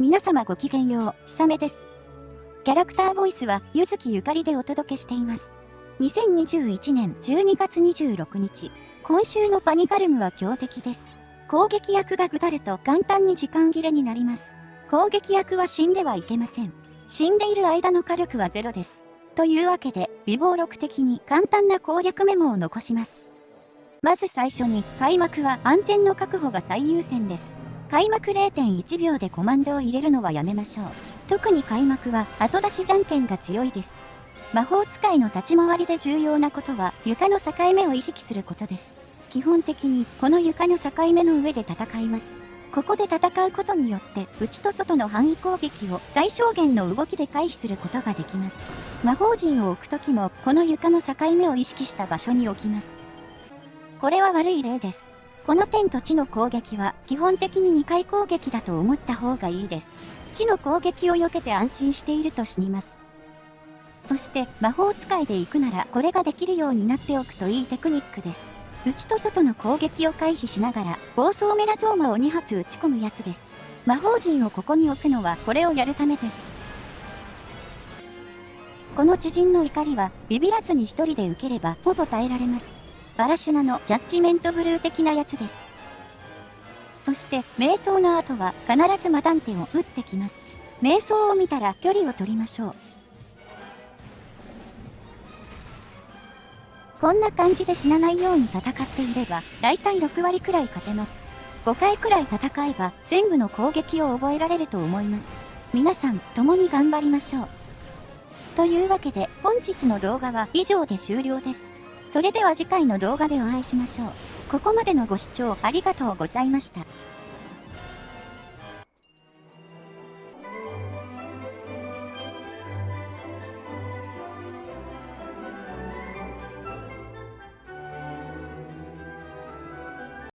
皆様ごきげんよう、ひさめです。キャラクターボイスは、ゆずきゆかりでお届けしています。2021年12月26日、今週のパニカルムは強敵です。攻撃役がぐだると簡単に時間切れになります。攻撃役は死んではいけません。死んでいる間の火力はゼロです。というわけで、微暴録的に簡単な攻略メモを残します。まず最初に、開幕は安全の確保が最優先です。開幕0.1秒でコマンドを入れるのはやめましょう。特に開幕は後出しじゃんけんが強いです。魔法使いの立ち回りで重要なことは床の境目を意識することです。基本的にこの床の境目の上で戦います。ここで戦うことによって内と外の範囲攻撃を最小限の動きで回避することができます。魔法陣を置くときもこの床の境目を意識した場所に置きます。これは悪い例です。この天と地の攻撃は基本的に2回攻撃だと思った方がいいです。地の攻撃を避けて安心していると死にます。そして魔法使いで行くならこれができるようになっておくといいテクニックです。内と外の攻撃を回避しながら暴走メラゾーマを2発撃ち込むやつです。魔法陣をここに置くのはこれをやるためです。この知人の怒りはビビらずに一人で受ければほぼ耐えられます。バラシュナのジャッジメントブルー的なやつです。そして、瞑想の後は必ずマダンテを打ってきます。瞑想を見たら距離を取りましょう。こんな感じで死なないように戦っていれば、だいたい6割くらい勝てます。5回くらい戦えば、全部の攻撃を覚えられると思います。皆さん、共に頑張りましょう。というわけで、本日の動画は以上で終了です。それでは次回の動画でお会いしましょう。ここまでのご視聴ありがとうございました。